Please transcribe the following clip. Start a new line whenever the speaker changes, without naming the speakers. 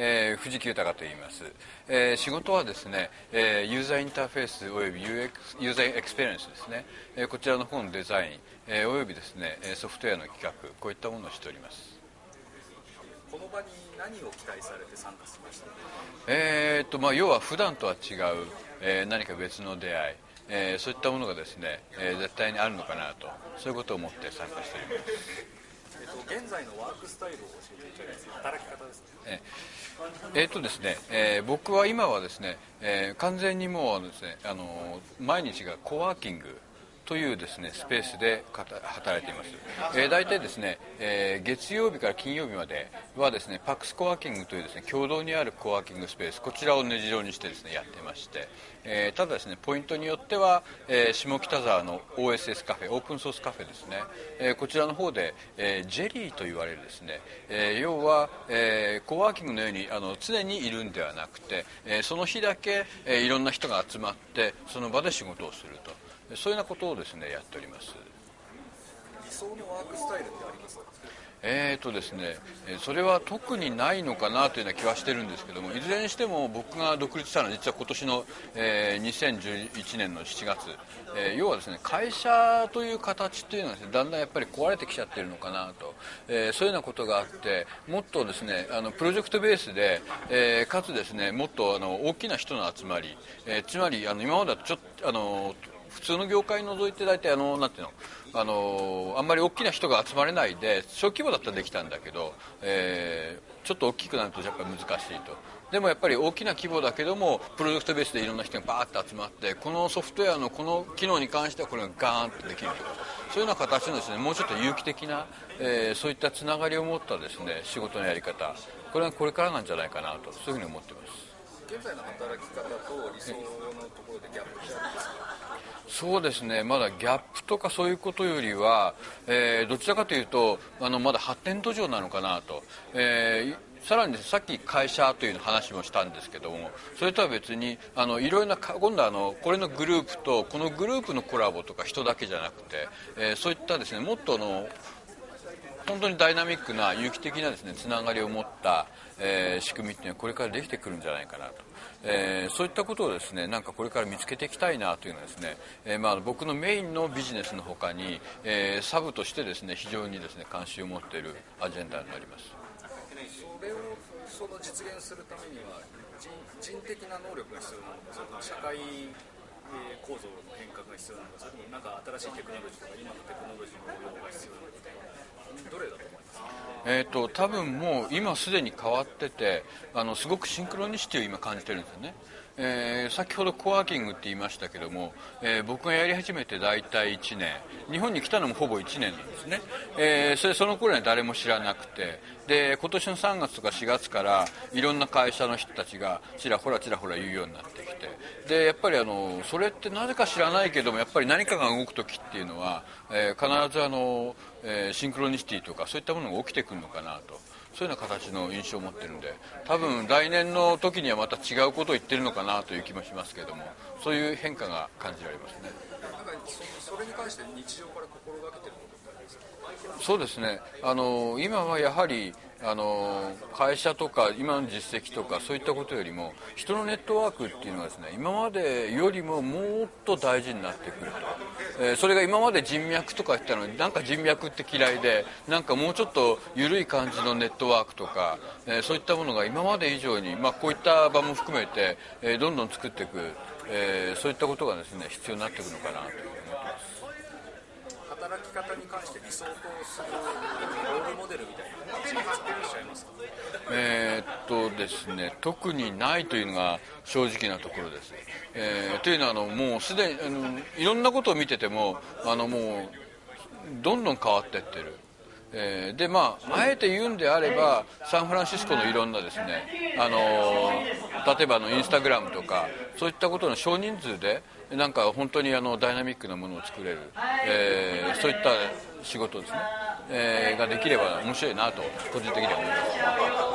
えー、藤木豊と言います、えー、仕事はですね、えー、ユーザーインターフェースおよび UX ユーザーエクスペリエンスですね、えー、こちらの方のデザイン、えー、およびですねソフトウェアの企画こういったものをしております。
この場に何を期待されて参加しました？
えー、っとまあ要は普段とは違う、えー、何か別の出会いえー、そういったものがですね、えー、絶対にあるのかなとそういうことを思って参加しております。
際のワークスタイルを教えていただきます働き方ですね
えー、とですね、えー、僕は今はですね、えー、完全にもうですねあの毎日がコワーキングというですねスペースで働いています、えー、大体ですね、えー、月曜日から金曜日まではですねパックスコワーキングというですね共同にあるコワーキングスペースこちらを根城にしてですねやってまして、えー、ただですねポイントによっては、え下北沢の OSS カフェオープンソースカフェですね、えこちらの方で、えジェリーと言われるですね、え要は、えコワーキングのようにあの常にいるんではなくて、えその日だけ、えいろんな人が集まってその場で仕事をすると。そういうようなことをですねやっております。
理想のワークスタイルってありますか？
えーとですね、それは特にないのかなというような気はしてるんですけどもいずれにしても僕が独立したのは実は今年の、えー、2011年の7月、えー、要はですね会社という形というのは、ね、だんだんやっぱり壊れてきちゃってるのかなと、えー、そういうようなことがあってもっとですねあのプロジェクトベースで、えー、かつですねもっとあの大きな人の集まり、えー、つまりあの今まではちょっとあの普通の業界除いて大体あのなんていうのあのあんまり大きな人が集まれないで小規模だったらできたんだけど、えー、ちょっと大きくなるとやっぱり難しいと。でもやっぱり大きな規模だけどもプロジェクトベースでいろんな人がバーッと集まってこのソフトウェアのこの機能に関してはこれがガーンとできるとかそういうような形のですねもうちょっと有機的な、えー、そういったつながりを持ったですね仕事のやり方。これはこれからなんじゃないかなとそういうふうに思ってます。
現在の働き方と理想のところでギャップ
そうですね。まだギャップとかそういうことよりは、えー、どちらかというとあのまだ発展途上なのかなと、えー、さらに、ねさっき会社という話もしたんですけどもそれとは別にあのいろいろな今度はあのこれのグループとこのグループのコラボとか人だけじゃなくて、えー、そういったですねもっとの本当にダイナミックな有機的なですねつながりを持った、えー、仕組みっていうのはこれからできてくるんじゃないかなと、えー、そういったことをですねなんかこれから見つけていきたいなというのはですね、えー、まあ僕のメインのビジネスのほかに、えー、サブとしてですね非常にですね関心を持っているアジェンダになります。
それをその実現するためには人人的な能力が必要なのかそれとも社会構造の変革が必要なのかそれともなんか新しいテクノロジーとか今のテクノロジーの応用が必要なのかどれだと思います
えーと、多分もう今すでに変わっててあのすごくシンクロニシティを今感じてるんですよね、えー、先ほどコワーキングって言いましたけども、えー、僕がやり始めて大体1年。日本に来たのもほぼ1年なんですね、えー、それその頃には誰も知らなくて。で今年の3月とか4月からいろんな会社の人たちがちらほらちらほら言うようになってきて。でやっぱりあのそれってなぜか知らないけどもやっぱり何かが動く時っていうのは、え、必ずあの、えー、シンクロニシティとかそういったものが起きてくるのかなと。そういうような形の印象を持ってるんで。多分来年の時にはまた違うことを言ってるのかなという気もしますけども。そういう変化が感じられますね。
なんかそれに関して日常から心がけてることってありますか
そうですね。あの今はやはりあの会社とか今の実績とかそういったことよりも人のネットワークっていうのはですね今までよりももっと大事になってくると、えー、それが今まで人脈とか言ったのになんか人脈って嫌いでなんかもうちょっと緩い感じのネットワークとか、えー、そういったものが今まで以上に、まあ、こういった場も含めて、えー、どんどん作っていく、えそういったことがですね必要になっていくのかなと思ってます。
働き方に関して理想とするロールモデルみたいな人物はいしますか？
え、っとですね特にないというのが正直なところです、えー、というのはあのもうすでにあのいろんなことを見ててもあのもうどんどん変わっていってる。えー、でまああえて言うんであればサンフランシスコのいろんなですねあの例えばのインスタグラムとかそういったことの少人数でなんか本当にあのダイナミックなものを作れる、えー、そういった仕事ですね、えー、ができれば面白いなと個人的には思います。